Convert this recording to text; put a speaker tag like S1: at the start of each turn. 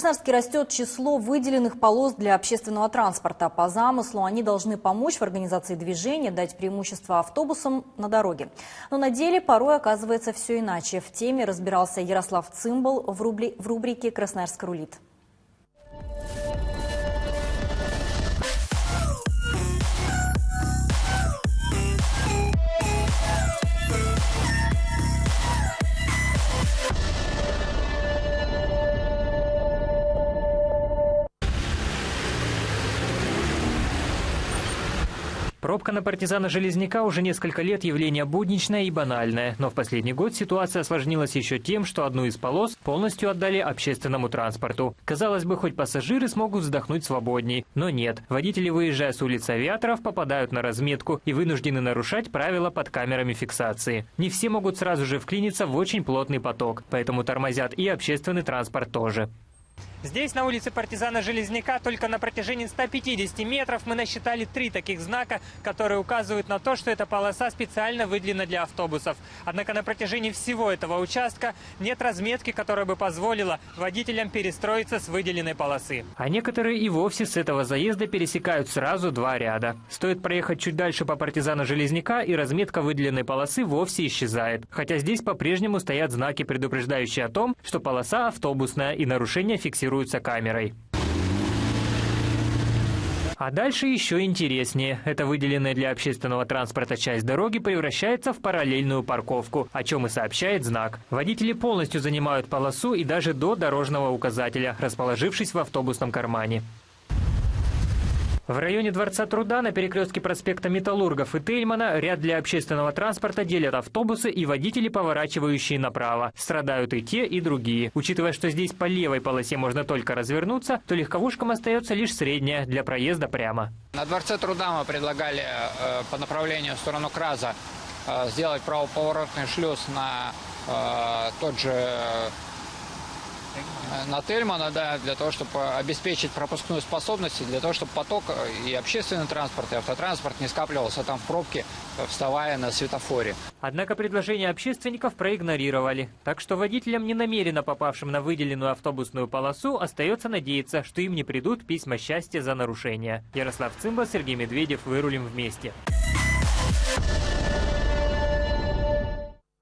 S1: Красноярске растет число выделенных полос для общественного транспорта. По замыслу они должны помочь в организации движения, дать преимущество автобусам на дороге. Но на деле порой оказывается все иначе. В теме разбирался Ярослав Цимбал в, рубрике «Красноярск рулит».
S2: Пробка на партизана Железняка уже несколько лет явление будничное и банальное, но в последний год ситуация осложнилась еще тем, что одну из полос полностью отдали общественному транспорту. Казалось бы, хоть пассажиры смогут вздохнуть свободней, но нет. Водители, выезжая с улицы авиаторов, попадают на разметку и вынуждены нарушать правила под камерами фиксации. Не все могут сразу же вклиниться в очень плотный поток, поэтому тормозят и общественный транспорт тоже. Здесь, на улице партизана Железняка, только на протяжении 150 метров мы насчитали три таких знака, которые указывают на то, что эта полоса специально выделена для автобусов. Однако на протяжении всего этого участка нет разметки, которая бы позволила водителям перестроиться с выделенной полосы. А некоторые и вовсе с этого заезда пересекают сразу два ряда. Стоит проехать чуть дальше по партизана Железняка, и разметка выделенной полосы вовсе исчезает. Хотя здесь по-прежнему стоят знаки, предупреждающие о том, что полоса автобусная и нарушения фиксируются камерой. А дальше еще интереснее. Эта выделенная для общественного транспорта часть дороги превращается в параллельную парковку, о чем и сообщает знак. Водители полностью занимают полосу и даже до дорожного указателя, расположившись в автобусном кармане. В районе Дворца труда на перекрестке проспекта Металлургов и Тельмана ряд для общественного транспорта делят автобусы и водители, поворачивающие направо. Страдают и те, и другие. Учитывая, что здесь по левой полосе можно только развернуться, то легковушкам остается лишь средняя для проезда прямо.
S3: На Дворце труда мы предлагали э, по направлению в сторону Краза э, сделать правоповоротный шлюз на э, тот же на Тельмана, да, для того, чтобы обеспечить пропускную способность, для того, чтобы поток и общественный транспорт, и автотранспорт не скапливался там в пробке, вставая на светофоре.
S2: Однако предложение общественников проигнорировали. Так что водителям, не намеренно попавшим на выделенную автобусную полосу, остается надеяться, что им не придут письма счастья за нарушение. Ярослав Цымба, Сергей Медведев. Вырулим вместе.